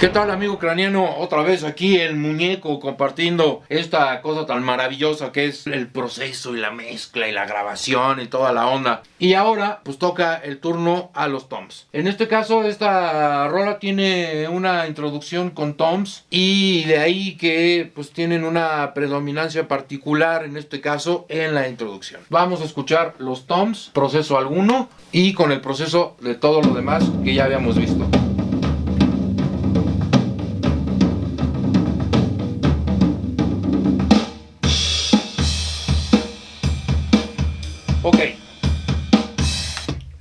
¿Qué tal amigo ucraniano? Otra vez aquí el muñeco compartiendo esta cosa tan maravillosa que es el proceso y la mezcla y la grabación y toda la onda. Y ahora pues toca el turno a los toms. En este caso esta rola tiene una introducción con toms y de ahí que pues tienen una predominancia particular en este caso en la introducción. Vamos a escuchar los toms, proceso alguno y con el proceso de todo lo demás que ya habíamos visto.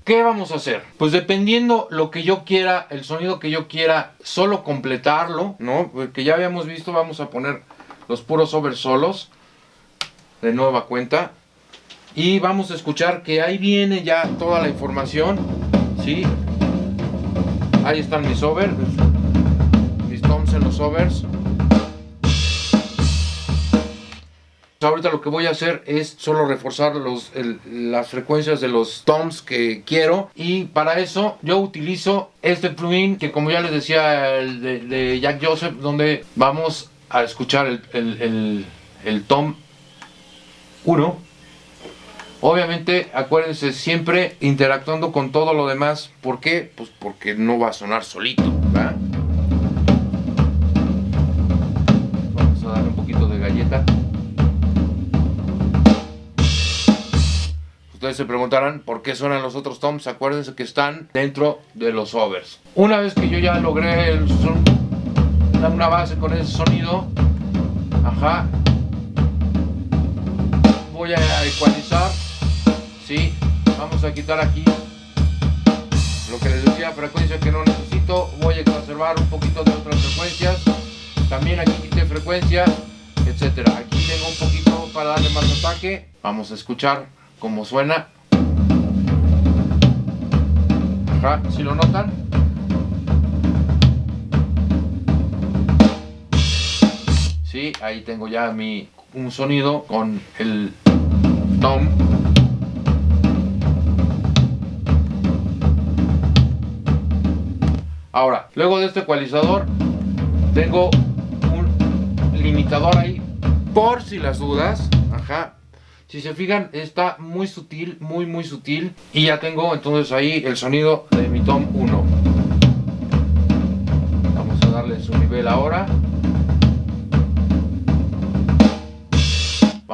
¿Qué vamos a hacer? Pues dependiendo lo que yo quiera, el sonido que yo quiera, solo completarlo, ¿no? Que ya habíamos visto, vamos a poner los puros over solos de nueva cuenta. Y vamos a escuchar que ahí viene ya toda la información, ¿sí? Ahí están mis overs, mis toms en los overs. Ahorita lo que voy a hacer es solo reforzar los, las frecuencias de los toms que quiero y para eso yo utilizo este plugin que como ya les decía el de, Jack Joseph donde vamos a escuchar el, el tom 1 obviamente acuérdense siempre interactuando con todo lo demás ¿por qué? pues porque no va a sonar solito ¿verdad? Se preguntarán por qué suenan los otros toms. Acuérdense que están dentro de los overs. Una vez que yo ya logré el una base con ese sonido, ajá, voy a ecualizar. Sí, vamos a quitar aquí lo que les decía, frecuencia que no necesito. Voy a conservar un poquito de otras frecuencias. También aquí quité frecuencia, etcétera. Aquí tengo un poquito para darle más ataque. Vamos a escuchar como suena. Ajá, si lo notan. Sí, ahí tengo ya mi un sonido con el tom. Ahora, luego de este ecualizador, tengo un limitador ahí por si las dudas. Ajá, si se fijan, está muy sutil, muy muy sutil. Y ya tengo entonces ahí el sonido de mi tom 1. Vamos a darle su nivel ahora.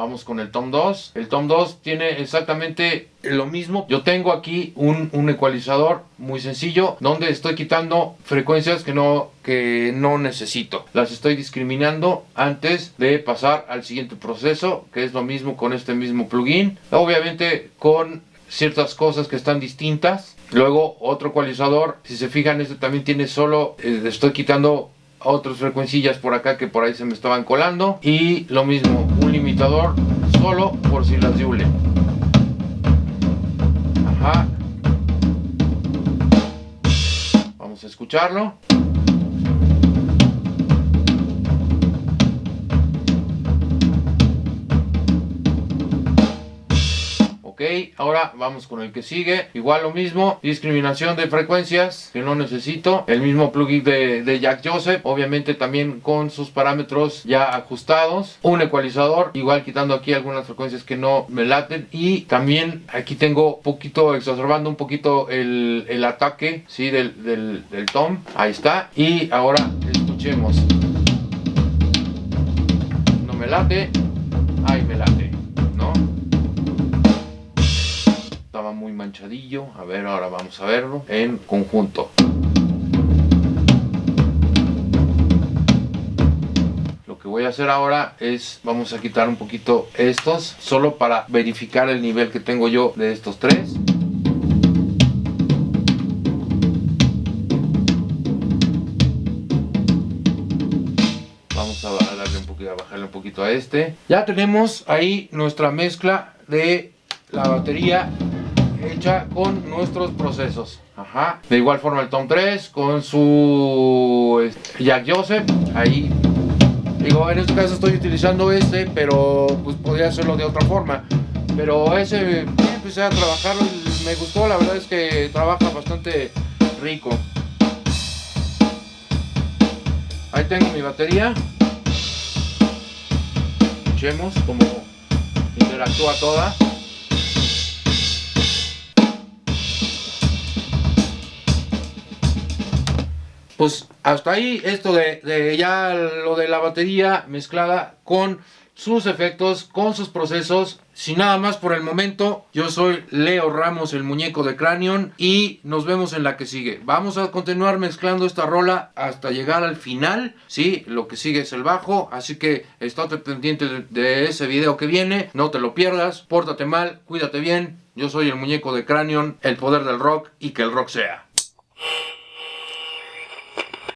Vamos con el tom 2. El tom 2 tiene exactamente lo mismo. Yo tengo aquí un, ecualizador muy sencillo donde estoy quitando frecuencias que no, que no necesito. Las estoy discriminando antes de pasar al siguiente proceso que es lo mismo con este mismo plugin. Obviamente con ciertas cosas que están distintas. Luego otro ecualizador, si se fijan este también tiene solo, eh, estoy quitando otras frecuencias por acá que por ahí se me estaban colando y lo mismo un solo por si las diule ajá. Vamos a escucharlo ok ahora vamos con el que sigue. Igual lo mismo discriminación de frecuencias que no necesito. El mismo plugin de, Jack Joseph obviamente también con sus parámetros ya ajustados. Un ecualizador igual quitando aquí algunas frecuencias que no me laten. Y también aquí tengo poquito exacerbando un poquito el, ataque ¿sí? del, del tom. Ahí está. Y ahora escuchemos. No me late ahí me late manchadillo. A ver, ahora vamos a verlo en conjunto. Lo que voy a hacer ahora es, vamos a quitar un poquito estos, solo para verificar el nivel que tengo yo de estos tres. Vamos a darle un poquito, a bajarle un poquito a este. Ya tenemos ahí nuestra mezcla de la batería hecha con nuestros procesos. De igual forma el Tom 3 con su este, Jack Joseph. Ahí. Digo, en este caso estoy utilizando este, pero pues podría hacerlo de otra forma. Pero ese empecé a trabajarlo me gustó, la verdad es que trabaja bastante rico. Ahí tengo mi batería. Escuchemos cómo interactúa toda. Pues hasta ahí esto de, ya lo de la batería mezclada con sus efectos, con sus procesos. Sin nada más por el momento, yo soy Leo Ramos, el muñeco de Cranion, y nos vemos en la que sigue. Vamos a continuar mezclando esta rola hasta llegar al final, ¿sí? Lo que sigue es el bajo, así que estate pendiente de, de ese video que viene, no te lo pierdas, pórtate mal, cuídate bien. Yo soy el muñeco de Cranion, el poder del rock y que el rock sea.